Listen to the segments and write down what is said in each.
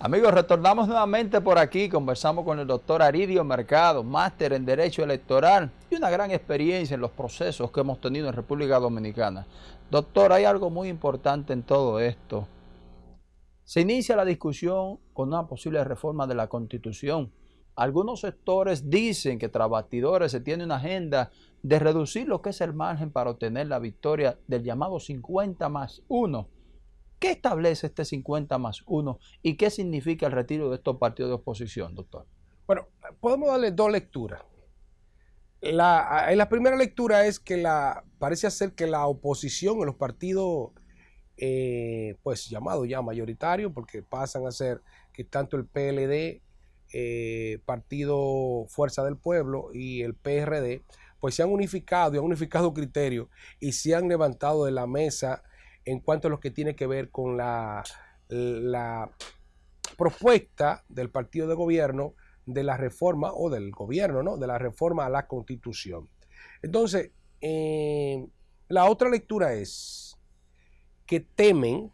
Amigos, retornamos nuevamente por aquí, conversamos con el doctor Aridio Mercado, máster en Derecho Electoral y una gran experiencia en los procesos que hemos tenido en República Dominicana. Doctor, hay algo muy importante en todo esto. Se inicia la discusión con una posible reforma de la Constitución. Algunos sectores dicen que tras batidores se tiene una agenda de reducir lo que es el margen para obtener la victoria del llamado 50 más 1 ¿Qué establece este 50 más 1 y qué significa el retiro de estos partidos de oposición, doctor? Bueno, podemos darle dos lecturas. La, la primera lectura es que la, parece ser que la oposición en los partidos, eh, pues llamados ya mayoritarios, porque pasan a ser que tanto el PLD, eh, Partido Fuerza del Pueblo y el PRD, pues se han unificado y han unificado criterios y se han levantado de la mesa en cuanto a lo que tiene que ver con la, la propuesta del partido de gobierno de la reforma o del gobierno, ¿no? De la reforma a la constitución. Entonces, eh, la otra lectura es que temen,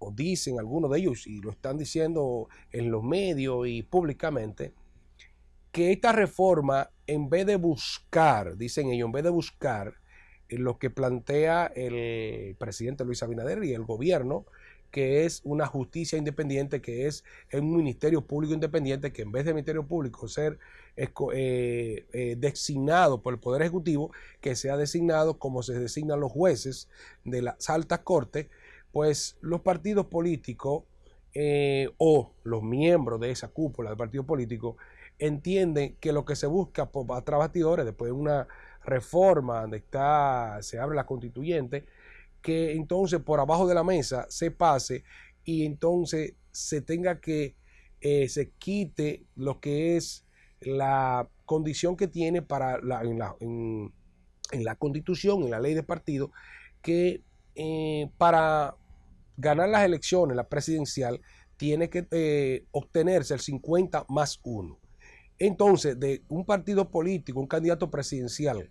o dicen algunos de ellos, y lo están diciendo en los medios y públicamente, que esta reforma, en vez de buscar, dicen ellos, en vez de buscar lo que plantea el presidente Luis Abinader y el gobierno, que es una justicia independiente, que es un ministerio público independiente, que en vez de ministerio público ser eh, eh, designado por el Poder Ejecutivo, que sea designado como se designan los jueces de las altas cortes, pues los partidos políticos eh, o los miembros de esa cúpula del partido político entienden que lo que se busca por atrás después de una reforma donde está, se abre la constituyente, que entonces por abajo de la mesa se pase y entonces se tenga que, eh, se quite lo que es la condición que tiene para la, en, la, en, la constitución, en la ley de partido, que eh, para ganar las elecciones, la presidencial, tiene que eh, obtenerse el 50 más 1. Entonces, de un partido político, un candidato presidencial,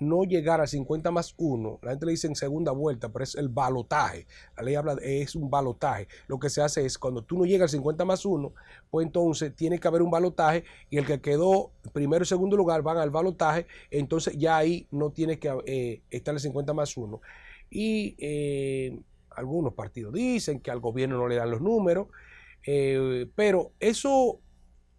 no llegar al 50 más 1, la gente le dice en segunda vuelta, pero es el balotaje. La ley habla de, es un balotaje. Lo que se hace es cuando tú no llegas al 50 más 1, pues entonces tiene que haber un balotaje y el que quedó primero y segundo lugar van al balotaje, entonces ya ahí no tiene que eh, estar el 50 más 1. Y eh, algunos partidos dicen que al gobierno no le dan los números, eh, pero eso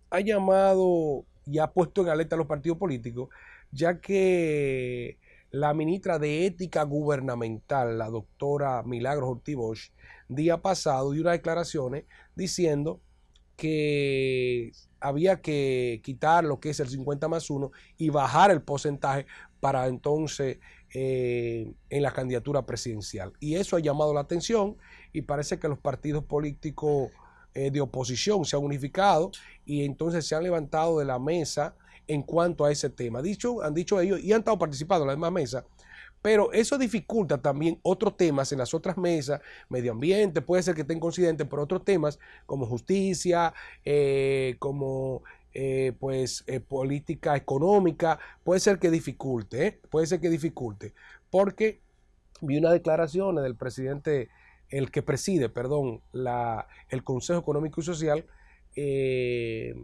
ha llamado y ha puesto en alerta a los partidos políticos, ya que la ministra de Ética Gubernamental, la doctora Milagros Ortiz día pasado dio unas declaraciones diciendo que había que quitar lo que es el 50 más 1 y bajar el porcentaje para entonces eh, en la candidatura presidencial. Y eso ha llamado la atención y parece que los partidos políticos eh, de oposición se han unificado y entonces se han levantado de la mesa en cuanto a ese tema. Dicho, han dicho ellos y han estado participando en la misma mesa. Pero eso dificulta también otros temas en las otras mesas, medio ambiente, puede ser que estén coincidentes, pero otros temas como justicia, eh, como eh, pues política económica, puede ser que dificulte, puede ser que dificulte, porque vi unas declaraciones del presidente el que preside, perdón, la, el Consejo Económico y Social, eh,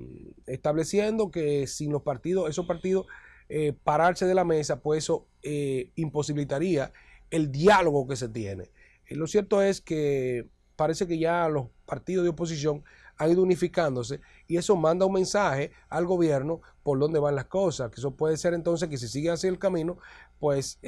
estableciendo que sin los partidos, esos partidos, eh, pararse de la mesa, pues eso eh, imposibilitaría el diálogo que se tiene. lo cierto es que parece que ya los partidos de oposición han ido unificándose y eso manda un mensaje al gobierno por dónde van las cosas, que eso puede ser entonces que si sigue así el camino, pues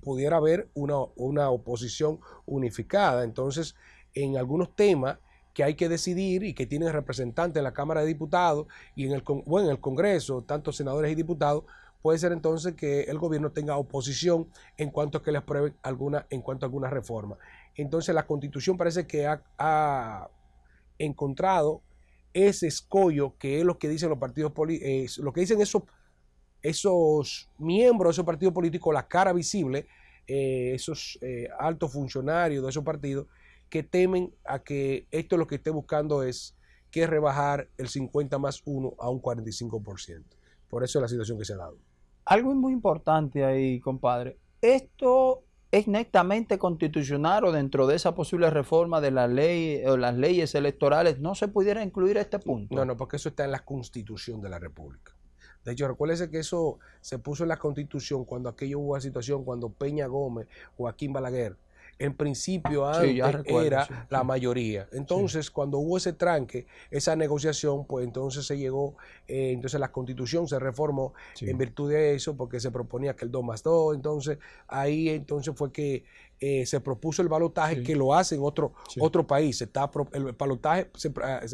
pudiera haber una, una oposición unificada. Entonces, en algunos temas que hay que decidir y que tienen representantes en la Cámara de Diputados y en el, bueno, en el Congreso, tanto senadores y diputados, puede ser entonces que el gobierno tenga oposición en cuanto a que le aprueben alguna, en cuanto a alguna reforma. Entonces la constitución parece que ha, encontrado ese escollo que es lo que dicen los partidos políticos, lo que dicen esos esos miembros de esos partidos políticos, la cara visible, eh, esos eh, altos funcionarios de esos partidos, que temen a que esto lo que esté buscando es que rebajar el 50 más 1 a un 45%. Por eso es la situación que se ha dado. Algo muy importante ahí, compadre. Esto ¿Es netamente constitucional o dentro de esa posible reforma de la ley o las leyes electorales no se pudiera incluir este punto? No, no, porque eso está en la constitución de la República. De hecho, recuérdese que eso se puso en la constitución cuando aquello hubo una situación, cuando Peña Gómez, Joaquín Balaguer, en principio antes era la mayoría. Entonces, cuando hubo ese tranque, esa negociación, pues entonces se llegó, eh, entonces la constitución se reformó en virtud de eso, porque se proponía que el 2 más 2, entonces ahí entonces fue que eh, se propuso el balotaje que lo hace en otro, otro país. Está, el balotaje,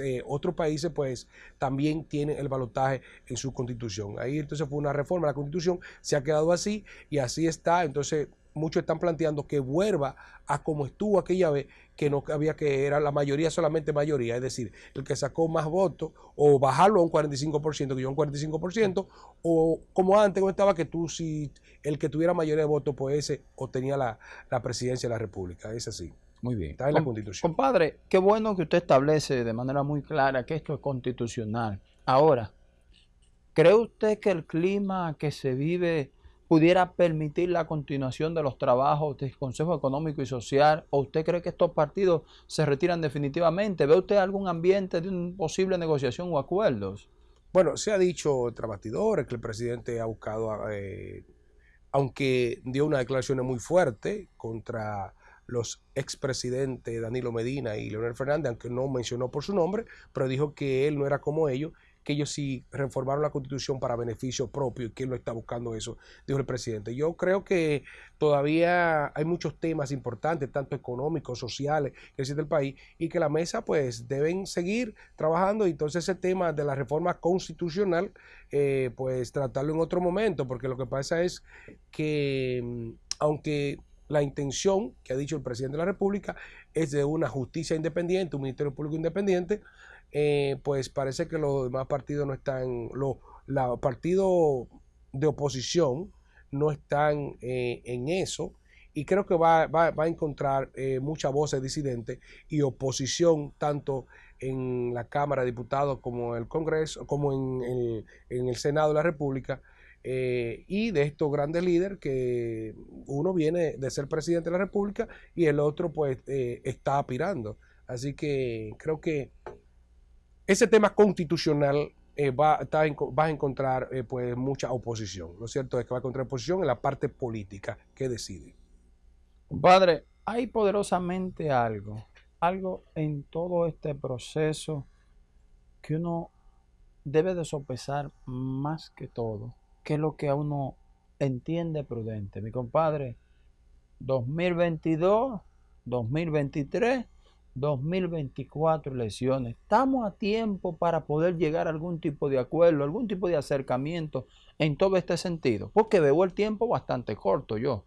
eh, otros países pues también tienen el balotaje en su constitución. Ahí entonces fue una reforma, la constitución se ha quedado así y así está, entonces muchos están planteando que vuelva a como estuvo aquella vez, que no había que era la mayoría solamente mayoría, es decir, el que sacó más votos, o bajarlo a un 45%, que yo un 45%, o como antes no estaba que tú, si el que tuviera mayoría de votos, pues ese obtenía la, la presidencia de la República, es así. Muy bien. Está en la Constitución. Compadre, qué bueno que usted establece de manera muy clara que esto es constitucional. Ahora, ¿cree usted que el clima que se vive pudiera permitir la continuación de los trabajos del Consejo Económico y Social? ¿O usted cree que estos partidos se retiran definitivamente? ¿Ve usted algún ambiente de una posible negociación o acuerdos? Bueno, se ha dicho entre bastidores que el presidente ha buscado, eh, aunque dio una declaración muy fuerte contra los expresidentes Danilo Medina y Leonel Fernández, aunque no mencionó por su nombre, pero dijo que él no era como ellos que ellos sí reformaron la constitución para beneficio propio y que él no está buscando eso, dijo el presidente. Yo creo que todavía hay muchos temas importantes, tanto económicos, sociales, que existe el país, y que la mesa pues deben seguir trabajando entonces ese tema de la reforma constitucional eh, pues tratarlo en otro momento, porque lo que pasa es que mm, aunque la intención que ha dicho el presidente de la República es de una justicia independiente, un ministerio público independiente, eh, pues parece que los demás partidos no están, los partidos de oposición no están eh, en eso y creo que va, a encontrar eh, muchas voces disidentes y oposición tanto en la Cámara de Diputados como en el Congreso, como en el, en el Senado de la República, y de estos grandes líderes que uno viene de ser presidente de la República y el otro pues está aspirando. Así que creo que ese tema constitucional eh, va, a encontrar eh, pues mucha oposición. Lo cierto es que va a encontrar oposición en la parte política que decide. Compadre, hay poderosamente algo, algo en todo este proceso que uno debe de sopesar más que todo, que es lo que a uno entiende prudente. Mi compadre, 2022, 2023 2024 elecciones. Estamos a tiempo para poder llegar a algún tipo de acuerdo, algún tipo de acercamiento en todo este sentido, porque veo el tiempo bastante corto yo.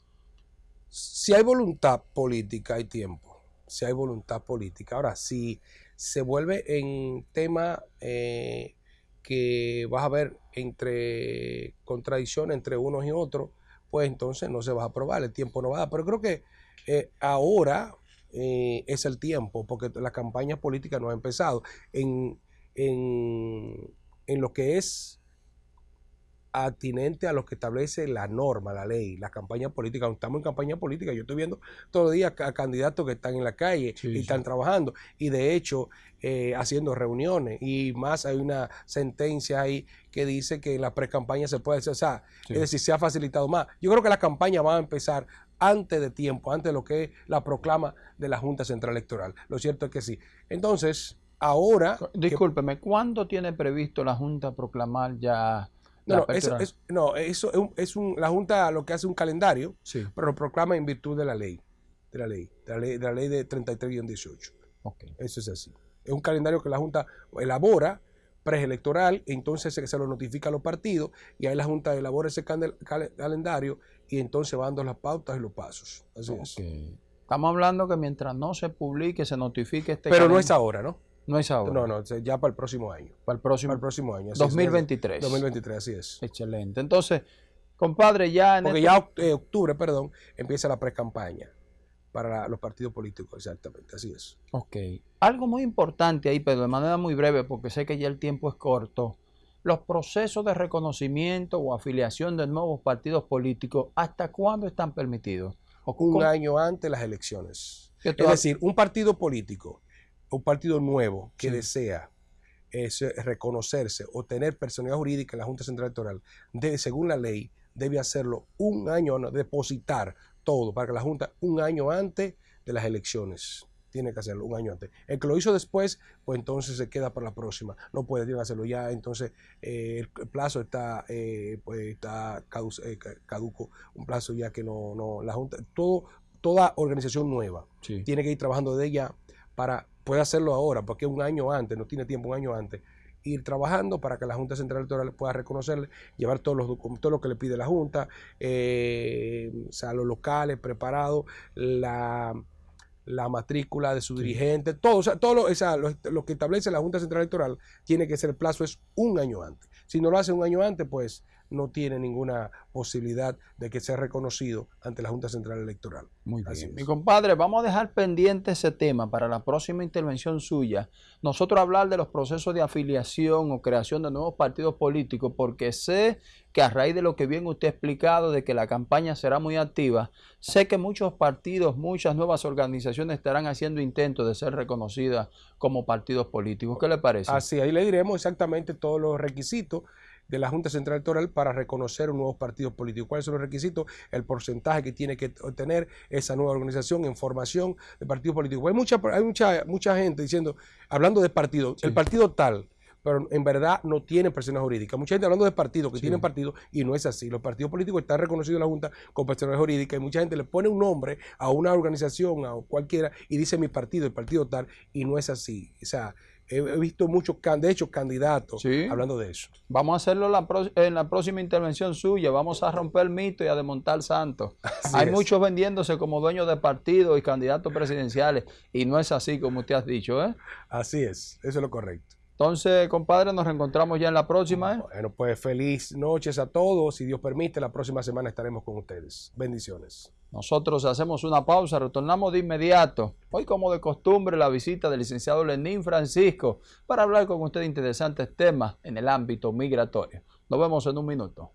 Si hay voluntad política, hay tiempo. Si hay voluntad política. Ahora, si se vuelve en tema eh, que vas a ver entre contradicciones entre unos y otros, pues entonces no se va a aprobar, el tiempo no va a dar. Pero creo que eh, ahora eh, es el tiempo, porque la campaña política no ha empezado. En, en, en lo que es atinente a lo que establece la norma, la ley, la campaña política. Estamos en campaña política, yo estoy viendo todos los días a candidatos que están en la calle y están trabajando y de hecho eh, haciendo reuniones y más hay una sentencia ahí que dice que en la pre-campaña se puede hacer, o sea, es decir, se ha facilitado más. Yo creo que la campaña va a empezar antes de tiempo, antes de lo que es la proclama de la Junta Central Electoral. Lo cierto es que sí. Entonces, ahora... Discúlpeme, ¿cuándo tiene previsto la Junta proclamar ya... No, no, eso, es, no, eso es, un, la Junta lo que hace un calendario, pero lo proclama en virtud de la ley, de la ley, de la ley de, la ley de 33-18. Okay. Eso es así. Es un calendario que la Junta elabora preelectoral, entonces se, se, lo notifica a los partidos y ahí la Junta elabora ese calendario y entonces va dando las pautas y los pasos. Así es. Estamos hablando que mientras no se publique, se notifique este Pero no es ahora, ¿no? No es ahora. No, no, ya para el próximo año. Para el próximo, el próximo año. 2023. 2023, así es. Excelente. Entonces, compadre, ya en Porque este ya eh, octubre, perdón, empieza la pre-campaña para los partidos políticos, exactamente, así es. Ok. Algo muy importante ahí, pero de manera muy breve, porque sé que ya el tiempo es corto los procesos de reconocimiento o afiliación de nuevos partidos políticos, ¿hasta cuándo están permitidos? un año antes de las elecciones. Es decir, un partido político, un partido nuevo que desea es, reconocerse o tener personalidad jurídica en la Junta Central Electoral, debe, según la ley, debe hacerlo un año, depositar todo para que la Junta un año antes de las elecciones. Tiene que hacerlo un año antes. El que lo hizo después, pues entonces se queda para la próxima. No puede hacerlo ya, entonces eh, el plazo está, eh, pues está eh, caduco, un plazo ya que no, no la Junta, todo, toda organización nueva tiene que ir trabajando de ella para puede hacerlo ahora, porque un año antes, no tiene tiempo, un año antes, ir trabajando para que la Junta Central Electoral pueda reconocerle, llevar todos los documentos, todo lo que le pide la Junta, eh, o sea, los locales preparados, la, la matrícula de su dirigente, todo, o sea, todo lo, lo, que establece la Junta Central Electoral tiene que ser, el plazo es un año antes. Si no lo hace un año antes, pues no tiene ninguna posibilidad de que sea reconocido ante la Junta Central Electoral. Muy bien. Mi compadre, vamos a dejar pendiente ese tema para la próxima intervención suya. Nosotros hablar de los procesos de afiliación o creación de nuevos partidos políticos, porque sé que a raíz de lo que bien usted ha explicado, de que la campaña será muy activa, sé que muchos partidos, muchas nuevas organizaciones estarán haciendo intentos de ser reconocidas como partidos políticos. ¿Qué le parece? Así, ahí le diremos exactamente todos los requisitos de la Junta Central Electoral para reconocer un nuevo partido político. ¿Cuáles son los requisitos? El porcentaje que tiene que obtener esa nueva organización en formación de partido político. Hay mucha, hay mucha, mucha gente diciendo, hablando de partido, el partido tal, pero en verdad no tiene personas jurídica. Mucha gente hablando de partidos que tienen partido y no es así. Los partidos políticos están reconocidos en la Junta con personas jurídicas y mucha gente le pone un nombre a una organización, a cualquiera, y dice mi partido, el partido tal, y no es así. O sea, He, visto muchos, de hecho, candidatos hablando de eso. Vamos a hacerlo en la próxima intervención suya. Vamos a romper el mito y a desmontar santos. Hay muchos vendiéndose como dueños de partidos y candidatos presidenciales. Y no es así como usted ha dicho, ¿eh? Así es, eso es lo correcto. Entonces, compadre, nos reencontramos ya en la próxima. ¿eh? Bueno, pues feliz noches a todos. Si Dios permite, la próxima semana estaremos con ustedes. Bendiciones. Nosotros hacemos una pausa, retornamos de inmediato. Hoy, como de costumbre, la visita del licenciado Lenín Francisco para hablar con usted de interesantes temas en el ámbito migratorio. Nos vemos en un minuto.